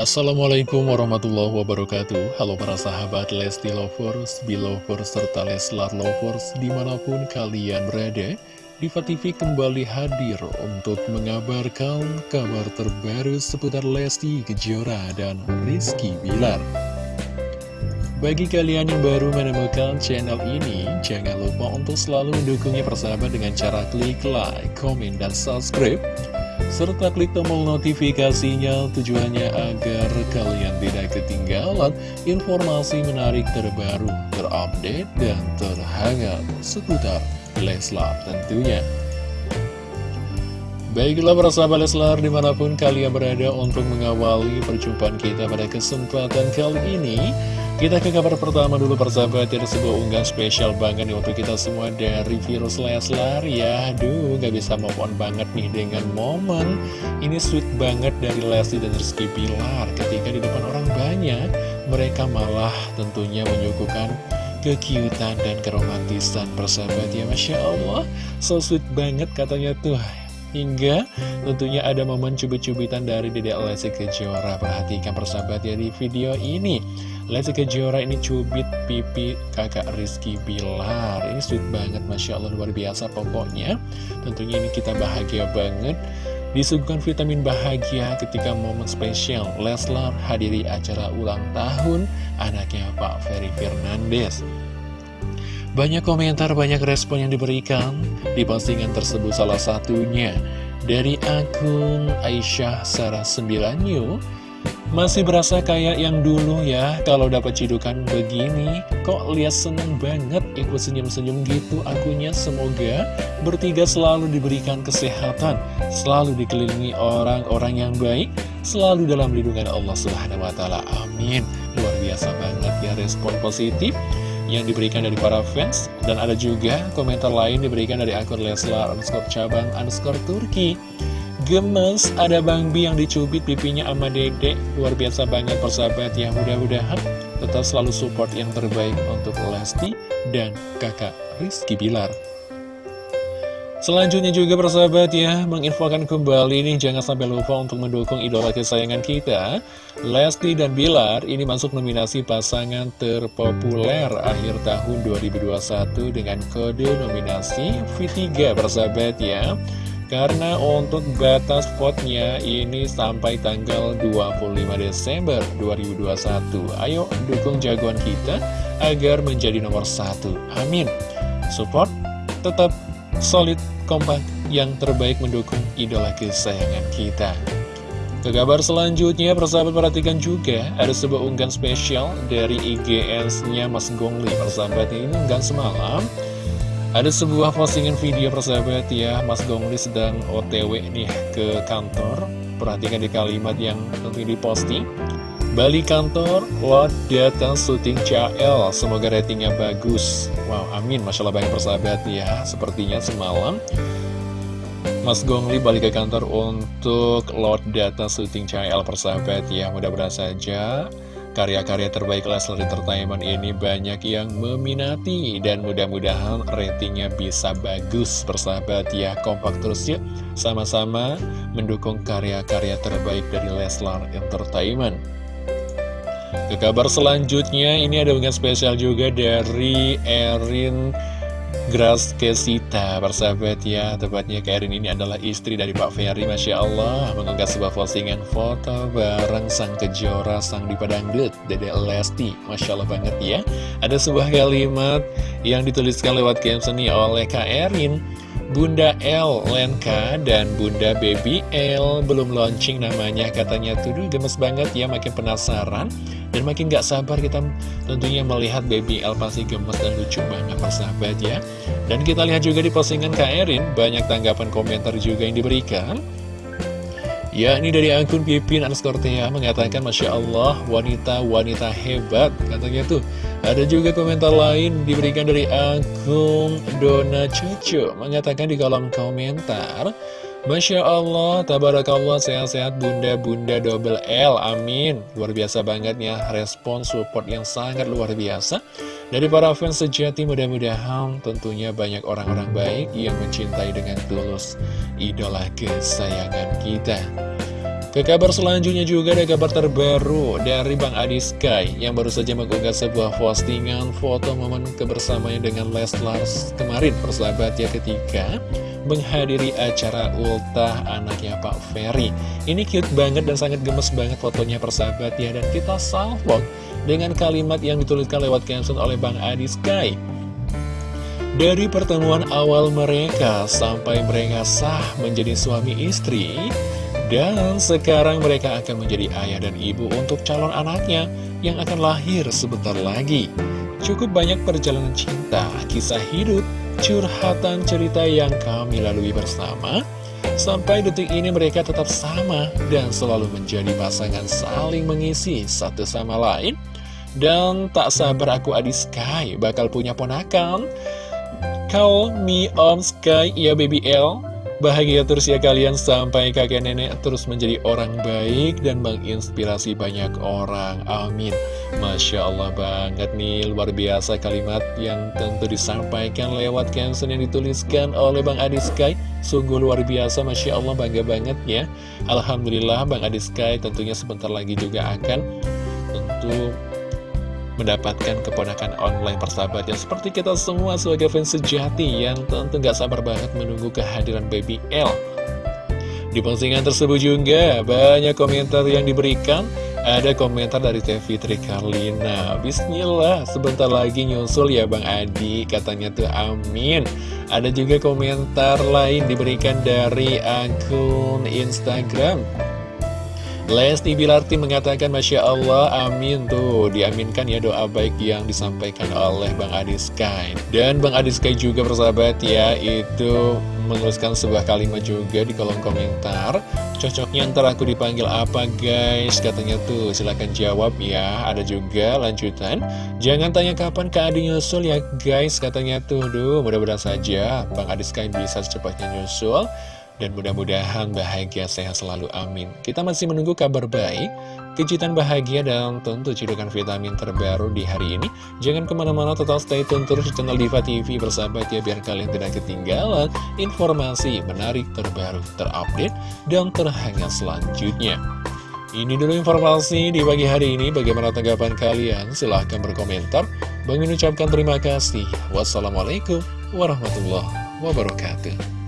Assalamualaikum warahmatullahi wabarakatuh. Halo para sahabat Lesti Lovers, Belovers, serta Leslar Lovers di mana pun kalian berada Diva TV kembali hadir untuk mengabarkan kabar terbaru seputar Lesti Kejora dan Rizky Bilar. Bagi kalian yang baru menemukan channel ini, jangan lupa untuk selalu mendukungnya persahabat dengan cara klik like, komen, dan subscribe serta klik tombol notifikasinya tujuannya agar kalian tidak ketinggalan informasi menarik terbaru, terupdate, dan terhangat seputar Leslar tentunya. Baiklah para sahabat Leslar di mana pun kalian berada untuk mengawali perjumpaan kita pada kesempatan kali ini kita ke kabar pertama dulu persahabat Ada sebuah unggahan spesial banget nih untuk kita semua dari virus Leslar ya. Aduh gak bisa move on banget nih dengan momen Ini sweet banget dari Lesti dan Rizky Pilar Ketika di depan orang banyak Mereka malah tentunya menyuguhkan kekiutan dan keromantisan persahabat ya. Masya Allah So sweet banget katanya tuh Hingga tentunya ada momen cubit-cubitan dari Dedek Lesti Kejora. Perhatikan persahabat ya di video ini. Lesti Kejora ini cubit pipi kakak Rizky Bilar. Ini sweet banget Masya Allah luar biasa pokoknya. Tentunya ini kita bahagia banget. Disuguhkan vitamin bahagia ketika momen spesial Leslar hadiri acara ulang tahun anaknya Pak Ferry Fernandes Banyak komentar, banyak respon yang diberikan. Di postingan tersebut salah satunya dari akun Aisyah Sarah 9 New masih berasa kayak yang dulu ya Kalau dapat cidukan begini. Kok lihat seneng banget ikut senyum-senyum gitu akunya. Semoga bertiga selalu diberikan kesehatan Selalu dikelilingi orang-orang yang baik Selalu dalam lindungan Allah Subhanahu Wa Taala. Amin. Luar biasa banget ya respon positif yang diberikan dari para fans Dan ada juga komentar lain diberikan dari akun Leslar underscore cabang underscore Turki. Gemes, ada Bang Bi yang dicubit pipinya sama dedek. Luar biasa banget persahabat ya Mudah-mudahan tetap selalu support yang terbaik untuk Lesti dan kakak Rizky Bilar Selanjutnya juga persahabat ya Menginfokan kembali nih Jangan sampai lupa untuk mendukung idola kesayangan kita Lesti dan Bilar. Ini masuk nominasi pasangan terpopuler Akhir tahun 2021 Dengan kode nominasi V3 persahabat ya. Karena untuk batas vote-nya ini sampai tanggal 25 Desember 2021 Ayo dukung jagoan kita agar menjadi nomor satu. Amin. Support tetap solid kompak yang terbaik mendukung idola kesayangan kita. Ke kabar selanjutnya, persahabat perhatikan juga ada sebuah unggahan spesial dari IGS-nya Mas Gongli. Persahabat ini unggahan semalam. Ada sebuah postingan video persahabat ya Mas Gongli sedang otw nih ke kantor. Perhatikan di kalimat yang tentu diposting Balik kantor, lot datang syuting CL Semoga ratingnya bagus. Wow, amin, Masya Allah banyak persahabat ya. Sepertinya semalam Mas Gongli balik ke kantor untuk lot data syuting CL persahabat ya. Mudah-mudahan saja Karya-karya terbaik Leslar Entertainment ini banyak yang meminati. Dan mudah-mudahan ratingnya bisa bagus persahabat ya. Kompak terus yuk sama-sama mendukung karya-karya terbaik dari Leslar Entertainment ke kabar selanjutnya ini ada dengan spesial juga dari Erin Gras Kesita, persahabat ya. Tepatnya Karen ini adalah istri dari Pak Ferry Masya Allah. Mengunggah sebuah postingan foto bareng sang kejora, sang dipadangdut Dede Lesti. Masya Allah banget ya. Ada sebuah kalimat yang dituliskan lewat caption oleh Kak Erin Bunda L Lenka dan Bunda Baby L. Belum launching namanya katanya. Tuh gemes banget. Ya makin penasaran dan makin gak sabar. Kita tentunya melihat Baby L pasti gemes dan lucu banget persahabat ya. Dan kita lihat juga di postingan Kak Erin banyak tanggapan komentar juga yang diberikan Ya, ini dari akun Pipin Anskortea mengatakan Masya Allah, wanita-wanita hebat Katanya tuh, ada juga komentar lain diberikan dari akun Dona Cucu Mengatakan di kolom komentar Masya Allah, tabarakallah, sehat-sehat bunda-bunda double L, amin. Luar biasa banget ya, respon support yang sangat luar biasa. Dari para fans sejati mudah-mudahan tentunya banyak orang-orang baik yang mencintai dengan tulus idola kesayangan kita. Ke kabar selanjutnya juga ada kabar terbaru dari Bang Adi Sky yang baru saja mengunggah sebuah postingan foto momen kebersamaan dengan Leslar kemarin persahabat ya ketika menghadiri acara ultah anaknya Pak Ferry. Ini cute banget dan sangat gemes banget fotonya persahabat ya dan kita salvok dengan kalimat yang dituliskan lewat caption oleh Bang Adi Sky. Dari pertemuan awal mereka sampai mereka sah menjadi suami istri, dan sekarang mereka akan menjadi ayah dan ibu untuk calon anaknya yang akan lahir sebentar lagi. Cukup banyak perjalanan cinta, kisah hidup, curhatan cerita yang kami lalui bersama. Sampai detik ini mereka tetap sama dan selalu menjadi pasangan saling mengisi satu sama lain. Dan tak sabar aku Adi Sky bakal punya ponakan. Call me Om Sky, ya baby L. Bahagia terus ya kalian sampai kakek nenek terus menjadi orang baik dan menginspirasi banyak orang. Amin. Masya Allah banget nih, luar biasa kalimat yang tentu disampaikan lewat caption yang dituliskan oleh Bang Adi Sky. Sungguh luar biasa, Masya Allah bangga banget ya. Alhamdulillah Bang Adi Sky tentunya sebentar lagi juga akan tentu mendapatkan keponakan online persahabat yang seperti kita semua sebagai fans sejati yang tentu gak sabar banget menunggu kehadiran baby L. Di postingan tersebut juga banyak komentar yang diberikan. Ada komentar dari Teh Fitri Karlina Bismillah, sebentar lagi nyusul ya Bang Adi Katanya tuh amin Ada juga komentar lain diberikan dari akun Instagram Lesti Bilarti mengatakan Masya Allah amin tuh. Diaminkan ya doa baik yang disampaikan oleh Bang Adi Sky. Dan Bang Adi Sky juga persahabat ya itu menuliskan sebuah kalimat juga di kolom komentar. Cocoknya ntar aku dipanggil apa guys? Katanya tuh silahkan jawab ya. Ada juga lanjutan jangan tanya kapan ke Adi nyusul ya guys. Katanya tuh duh mudah-mudahan saja Bang Adi Sky bisa secepatnya nyusul dan mudah-mudahan bahagia sehat selalu amin Kita masih menunggu kabar baik Kejutan bahagia dan tentu cedokan vitamin terbaru di hari ini Jangan ke mana-mana total stay tune terus di channel Diva TV bersahabat ya Biar kalian tidak ketinggalan informasi menarik terbaru terupdate dan terhangat selanjutnya ini dulu informasi di pagi hari ini. Bagaimana tanggapan kalian? Silahkan berkomentar. Bang ucapkan terima kasih. Wassalamualaikum warahmatullahi wabarakatuh.